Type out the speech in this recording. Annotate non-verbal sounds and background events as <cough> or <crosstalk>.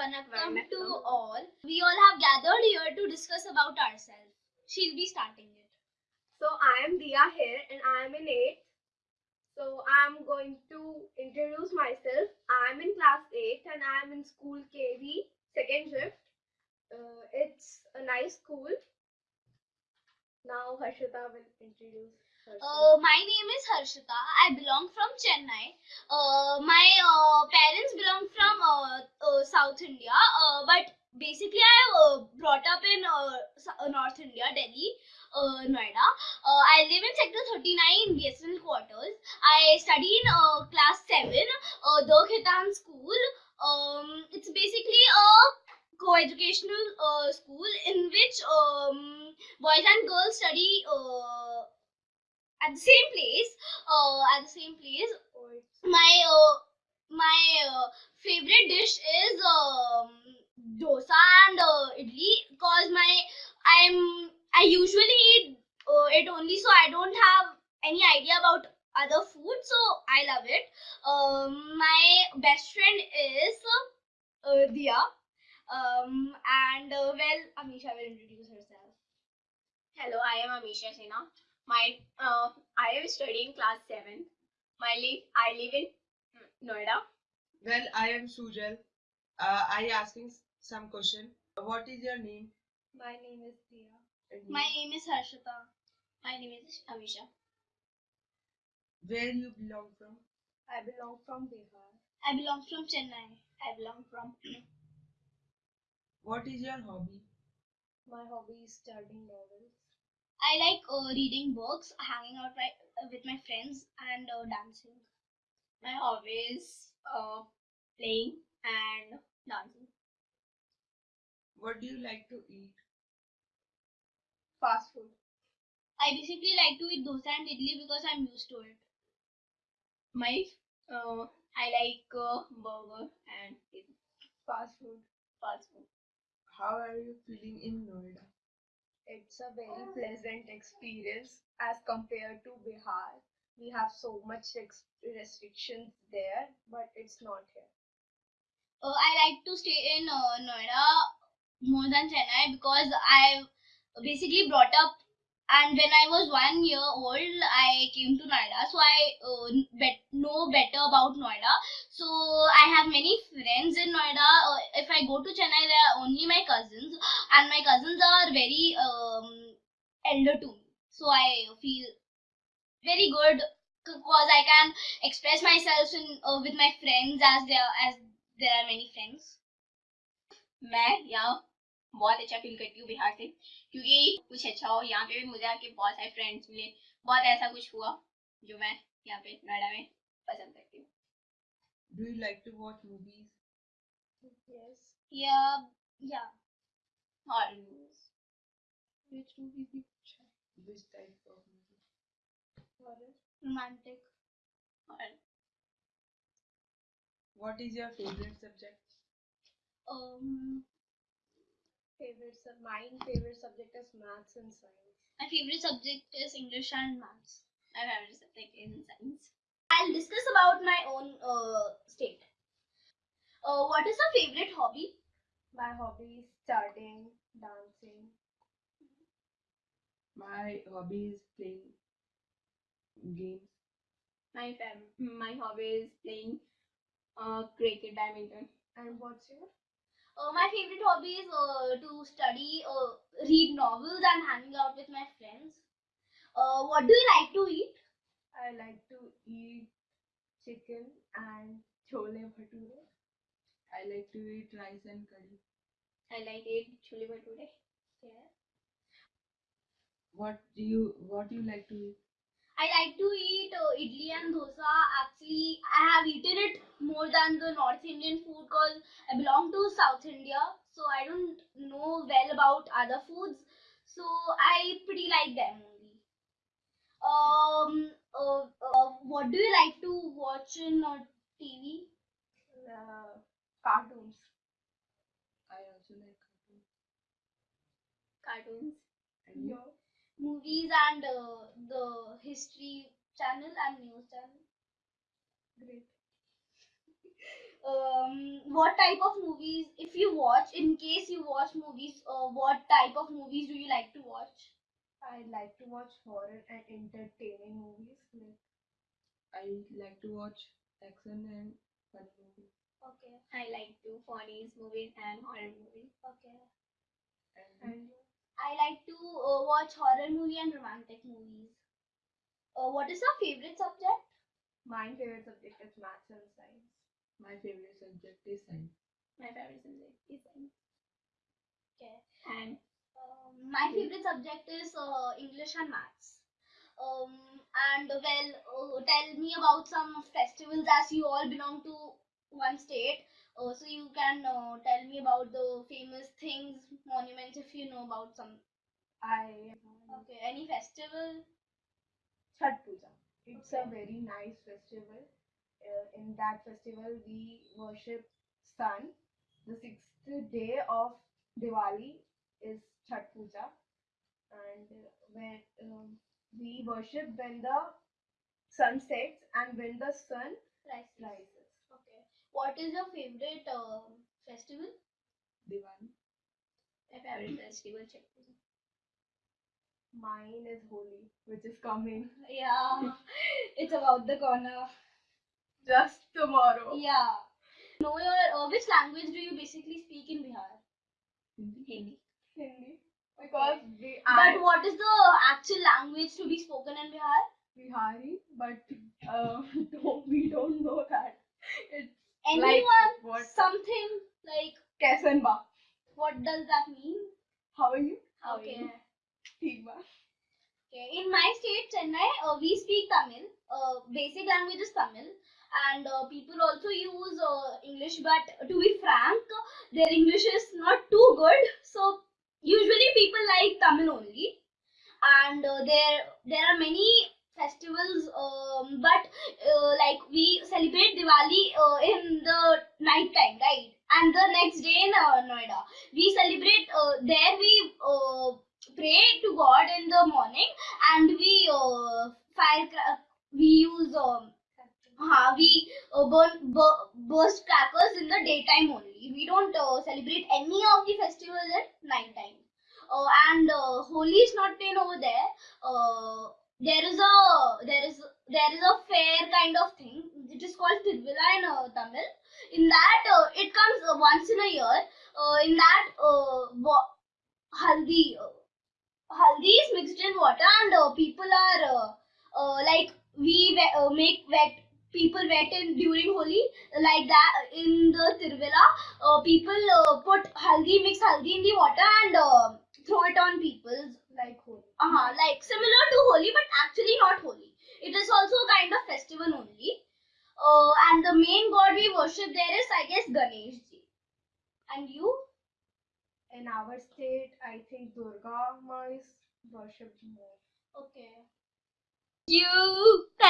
Vanakkam to all. We all have gathered here to discuss about ourselves. She'll be starting it. So I am Dia here and I am in 8th. So I am going to introduce myself. I am in class 8 and I am in school KV, second shift. Uh, it's a nice school. Now Harshita will introduce. Uh, my name is Harshita. I belong from Chennai. Uh, my uh, parents belong from uh, uh, South India, uh, but basically I uh, brought up in uh, S- uh, North India, Delhi, uh, Noida. Uh, I live in Sector 39 in BSNL quarters. I study in uh, class 7, uh, the Khaitan school. Um, it's basically a co-educational uh, school in which um, boys and girls study uh, at the same place. Uh, at the same place. My uh, my uh, favorite dish is um, dosa and uh, idli because my I'm I usually eat uh, it only so I don't have any idea about other food so I love it. Um, my best friend is uh, Dia. Um, and uh, well, Amisha will introduce herself. Hello, I am Amisha Sinha. My uh, I am studying class seven. My live I live in Noida. Well, I am Sujal. Uh, I asking some question. What is your name? my name is Dia. And My name is Harshita. My name is Amisha. Where you belong from? I belong from Bihar. I belong from Chennai. I belong from What is your hobby? My hobby is studying novels. I like uh, reading books, hanging out my, uh, with my friends, and uh, dancing. my hobbies uh, playing and dancing. What do you like to eat? Fast food. I basically like to eat dosa and idli because I'm used to it. My uh, I like uh, burger and Fast food. fast food. How are you feeling in Noida? It's a very pleasant experience as compared to Bihar. We have so much ex- restrictions there, but it's not here. Uh, I like to stay in uh, Noida more than Chennai because I basically brought up and when I was one year old, I came to Noida, so I uh, bet- know better about Noida. So I have many friends in Noida. Uh, if I go to Chennai, they are only my cousins, and my cousins are very um, elder to me. So I feel very good because I can express myself in uh, with my friends as there as there are many friends. मैं यहाँ बहुत अच्छा feel करती हूँ बिहार से क्योंकि कुछ अच्छा हो यहाँ पे भी मुझे आके बहुत सारे फ्रेंड्स मिले बहुत ऐसा कुछ हुआ जो मैं यहाँ पे नोएडा में पसंद करती हूँ Do you like to watch movies? Yes. Yeah, yeah. और Which movie did you Which type of movie? Horror. Romantic. और What is your favorite subject? Um, Favorite sub- mine favorite subject is maths and science. my favorite subject is English and maths. my favorite subject in science I'll discuss about my own uh, state. Uh, what is your favorite hobby? My hobby is studying, dancing. My hobby is playing games. my favorite my hobby is playing uh, cricket badminton And what's your? Uh, my favorite hobby is uh, to study, uh, read novels, and hanging out with my friends. Uh, what do you like to eat? I like to eat chicken and chole bhature. I like to eat rice and curry. I like it chole bhature Yeah. What do you What do you like to eat? I like to eat uh, idli and dosa. Actually, I have eaten it more than the North Indian food because I belong to South India, so I don't know well about other foods. So I pretty like them only. Um, uh, uh, what do you like to watch in uh, TV? Uh, cartoons. I also like cartoons. cartoons And you? Movies and uh, the history channel and news channel. Great. <laughs> um, what type of movies, if you watch, in case you watch movies, uh, what type of movies do you like to watch? I like to watch horror and entertaining movies. Like I like to watch action and fun movies. Okay, I like to funny movies and horror movies. okay. And and I like to uh, watch horror movie and romantic movies. Uh, what is your favorite subject? my favorite subject is maths and science. my favorite subject is science. My favorite subject is science. Okay. And Um, my favorite subject is uh, English and maths. Um, and well, uh, tell me about some festivals as you all belong to one state. Uh, so you can uh, tell me about the famous things, monuments, if you know about some. I Okay, any festival? Chhat Puja. It's a very nice festival. Uh, in that festival, we worship sun. The sixth day of Diwali is Chhat Puja, and uh, when um, we worship when the sun sets and when the sun Rice. rises. Okay. What is your favorite uh, festival? Diwali. my favorite festival, Puja. Mine is Holi, which is coming <laughs> Yeah, it's about the corner. just tomorrow. Yeah. Know your uh, which language do you basically speak in Bihar? Hindi. Hindi. Because we But what is the actual language to be spoken in Bihar? Bihari, but uh, don't, <laughs> we don't know that. It's Anyone? like what? Something like Kesanba. what does that mean? How are you? How are okay. you? ठीक बा. Okay. In my state, Chennai, uh, we speak Tamil. Uh, basic language is Tamil. And uh, people also use uh, English, but to be frank, their English is not too good. So usually people like Tamil only. And uh, there there are many festivals, um, but uh, like we celebrate Diwali uh, in the night time, right? And the next day in uh, Noida, we celebrate uh, there. We uh, pray to God in the morning, and we uh, fire. We use um, uh, we uh, burn bur- burst crackers in the daytime only. We don't uh, celebrate any of the festivals at night time. Uh, and uh, Holi is not plain over there. Uh, there is a there is there is a fair kind of thing. It is called Thiruvizha in uh, Tamil. In that, uh, it comes uh, once in a year. Uh, in that, uh, haldi uh, haldi is mixed in water, and people are like we make wet people wet in during Holi like that in the Thiruvizha. Uh, people put haldi mix haldi in the water and throw it on people's Like Holi. uh-huh, like similar to Holi, but actually not Holi. It is also a kind of festival only. Uh, and the main god we worship there is, I guess, Ganesh ji. And you? In our state, I think Durga Ma is worshipped more. Okay. You. Thank you.